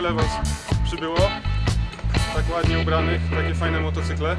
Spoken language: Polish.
tyle Was przybyło. Tak ładnie ubranych, takie fajne motocykle.